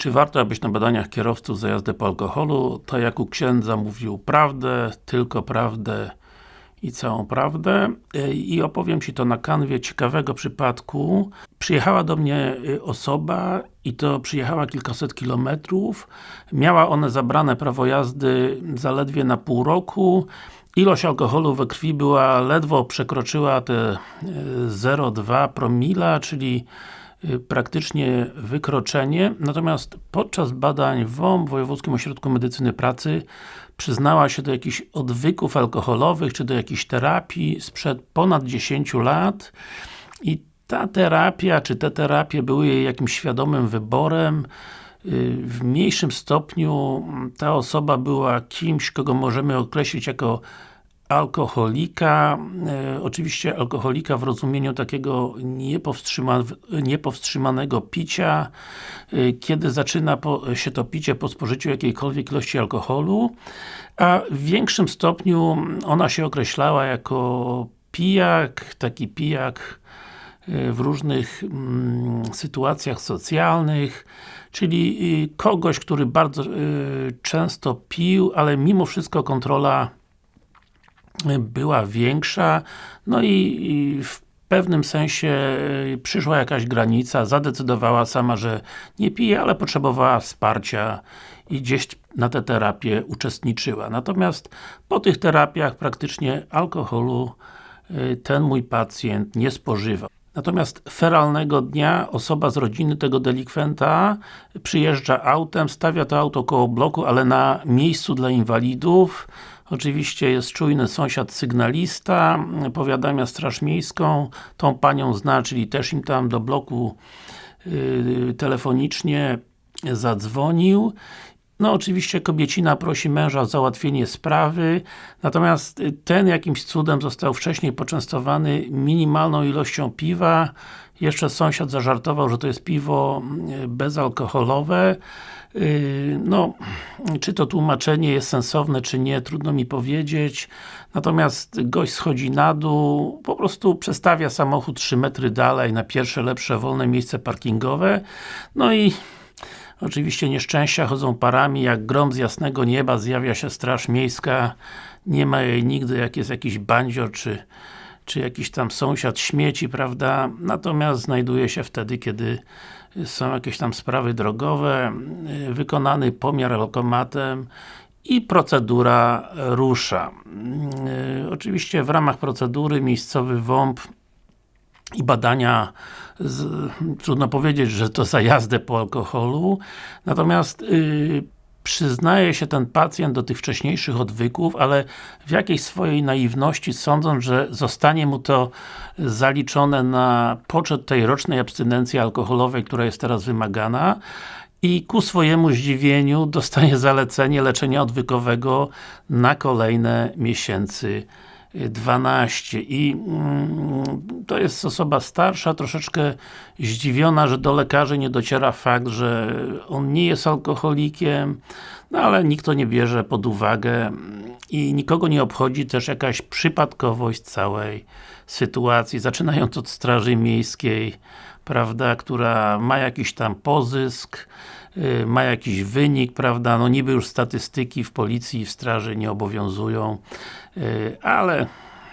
Czy warto, abyś na badaniach kierowców za jazdę po alkoholu, to jak u księdza mówił prawdę, tylko prawdę i całą prawdę i opowiem Ci to na kanwie ciekawego przypadku. Przyjechała do mnie y, osoba i to przyjechała kilkaset kilometrów. Miała one zabrane prawo jazdy zaledwie na pół roku. Ilość alkoholu we krwi była ledwo przekroczyła te 0,2 y, promila, czyli praktycznie wykroczenie, natomiast podczas badań w WOM, Wojewódzkim Ośrodku Medycyny Pracy przyznała się do jakichś odwyków alkoholowych, czy do jakiejś terapii sprzed ponad 10 lat. I ta terapia, czy te terapie były jej jakimś świadomym wyborem. Y, w mniejszym stopniu ta osoba była kimś, kogo możemy określić jako alkoholika, e, oczywiście alkoholika w rozumieniu takiego niepowstrzyma, niepowstrzymanego picia, e, kiedy zaczyna po, się to picie po spożyciu jakiejkolwiek ilości alkoholu, a w większym stopniu ona się określała jako pijak, taki pijak e, w różnych mm, sytuacjach socjalnych, czyli y, kogoś, który bardzo y, często pił, ale mimo wszystko kontrola była większa, no i, i w pewnym sensie y, przyszła jakaś granica, zadecydowała sama, że nie pije, ale potrzebowała wsparcia i gdzieś na tę terapię uczestniczyła. Natomiast po tych terapiach praktycznie alkoholu y, ten mój pacjent nie spożywał. Natomiast feralnego dnia osoba z rodziny tego delikwenta przyjeżdża autem, stawia to auto koło bloku, ale na miejscu dla inwalidów Oczywiście jest czujny sąsiad sygnalista, powiadamia straż miejską, tą panią zna, czyli też im tam do bloku yy, telefonicznie zadzwonił. No oczywiście kobiecina prosi męża o załatwienie sprawy, natomiast ten jakimś cudem został wcześniej poczęstowany minimalną ilością piwa. Jeszcze sąsiad zażartował, że to jest piwo yy, bezalkoholowe. Yy, no, czy to tłumaczenie jest sensowne, czy nie, trudno mi powiedzieć. Natomiast gość schodzi na dół, po prostu przestawia samochód 3 metry dalej na pierwsze, lepsze, wolne miejsce parkingowe. No i oczywiście nieszczęścia chodzą parami, jak grom z jasnego nieba zjawia się straż miejska. Nie ma jej nigdy, jak jest jakiś bandzior, czy czy jakiś tam sąsiad śmieci, prawda? Natomiast znajduje się wtedy, kiedy są jakieś tam sprawy drogowe, wykonany pomiar lokomatem i procedura rusza. Oczywiście w ramach procedury miejscowy WOMP i badania z, trudno powiedzieć, że to za jazdę po alkoholu, natomiast yy, przyznaje się ten pacjent do tych wcześniejszych odwyków, ale w jakiejś swojej naiwności sądząc, że zostanie mu to zaliczone na poczet tej rocznej abstynencji alkoholowej, która jest teraz wymagana i ku swojemu zdziwieniu dostaje zalecenie leczenia odwykowego na kolejne miesięcy 12 i mm, to jest osoba starsza, troszeczkę zdziwiona, że do lekarzy nie dociera fakt, że on nie jest alkoholikiem, no ale nikt to nie bierze pod uwagę. I nikogo nie obchodzi też jakaś przypadkowość całej sytuacji, zaczynając od Straży Miejskiej, prawda, która ma jakiś tam pozysk, ma jakiś wynik, prawda, no niby już statystyki w policji i w straży nie obowiązują, y, ale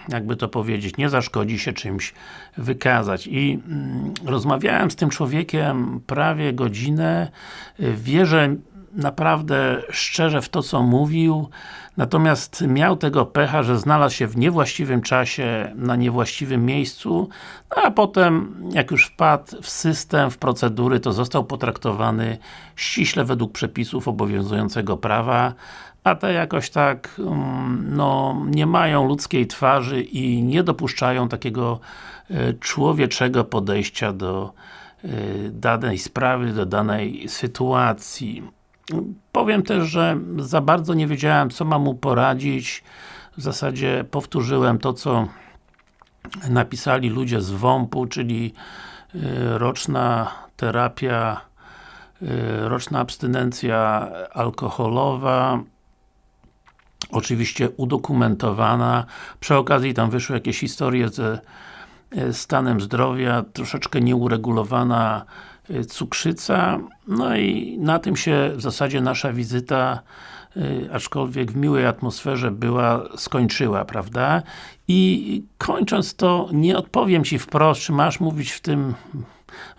jakby to powiedzieć, nie zaszkodzi się czymś wykazać. I mm, rozmawiałem z tym człowiekiem prawie godzinę, y, wierzę naprawdę szczerze w to, co mówił, natomiast miał tego pecha, że znalazł się w niewłaściwym czasie, na niewłaściwym miejscu, no a potem, jak już wpadł w system, w procedury, to został potraktowany ściśle według przepisów obowiązującego prawa, a te jakoś tak, mm, no, nie mają ludzkiej twarzy i nie dopuszczają takiego e, człowieczego podejścia do e, danej sprawy, do danej sytuacji. Powiem też, że za bardzo nie wiedziałem, co mam mu poradzić. W zasadzie powtórzyłem to, co napisali ludzie z WOMP-u, czyli y, roczna terapia, y, roczna abstynencja alkoholowa, oczywiście udokumentowana. Przy okazji tam wyszły jakieś historie ze y, stanem zdrowia, troszeczkę nieuregulowana cukrzyca. No i na tym się w zasadzie nasza wizyta y, aczkolwiek w miłej atmosferze była, skończyła, prawda? I kończąc to, nie odpowiem Ci wprost, czy masz mówić w tym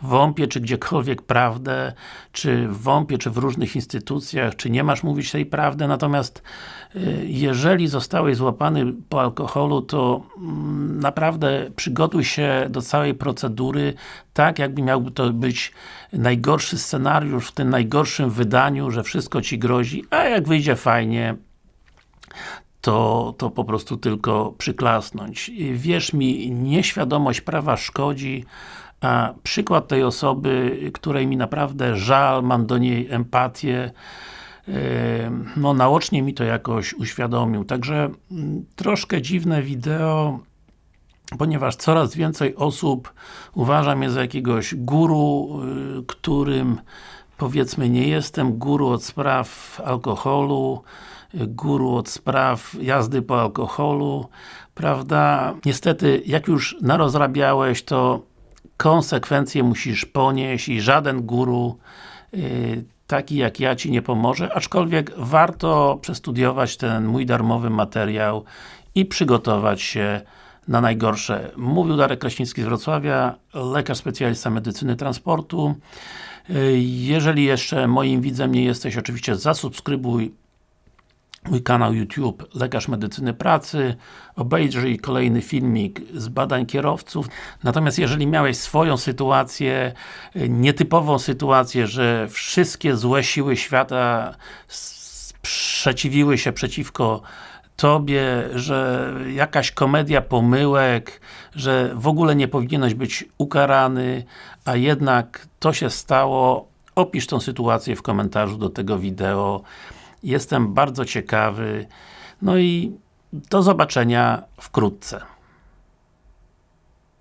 WOMP-ie, czy gdziekolwiek prawdę, czy w WOMP-ie, czy w różnych instytucjach, czy nie masz mówić tej prawdy, natomiast y, jeżeli zostałeś złapany po alkoholu, to mm, naprawdę przygotuj się do całej procedury, tak jakby miałby to być najgorszy scenariusz w tym najgorszym wydaniu, że wszystko Ci grozi, a jak wyjdzie fajnie, to, to po prostu tylko przyklasnąć. Wierz mi, nieświadomość prawa szkodzi, a przykład tej osoby, której mi naprawdę żal, mam do niej empatię, no naocznie mi to jakoś uświadomił. Także mm, troszkę dziwne wideo, ponieważ coraz więcej osób uważa mnie za jakiegoś guru, y, którym powiedzmy nie jestem guru od spraw alkoholu, y, guru od spraw jazdy po alkoholu, prawda? Niestety, jak już narozrabiałeś, to konsekwencje musisz ponieść i żaden guru yy, taki jak ja Ci nie pomoże, aczkolwiek warto przestudiować ten mój darmowy materiał i przygotować się na najgorsze. Mówił Darek Kraśnicki z Wrocławia, lekarz specjalista medycyny transportu. Yy, jeżeli jeszcze moim widzem nie jesteś, oczywiście zasubskrybuj mój kanał YouTube Lekarz Medycyny Pracy, obejrzyj kolejny filmik z badań kierowców. Natomiast jeżeli miałeś swoją sytuację, nietypową sytuację, że wszystkie złe siły świata sprzeciwiły się przeciwko Tobie, że jakaś komedia pomyłek, że w ogóle nie powinieneś być ukarany, a jednak to się stało, opisz tą sytuację w komentarzu do tego wideo. Jestem bardzo ciekawy. No i do zobaczenia wkrótce.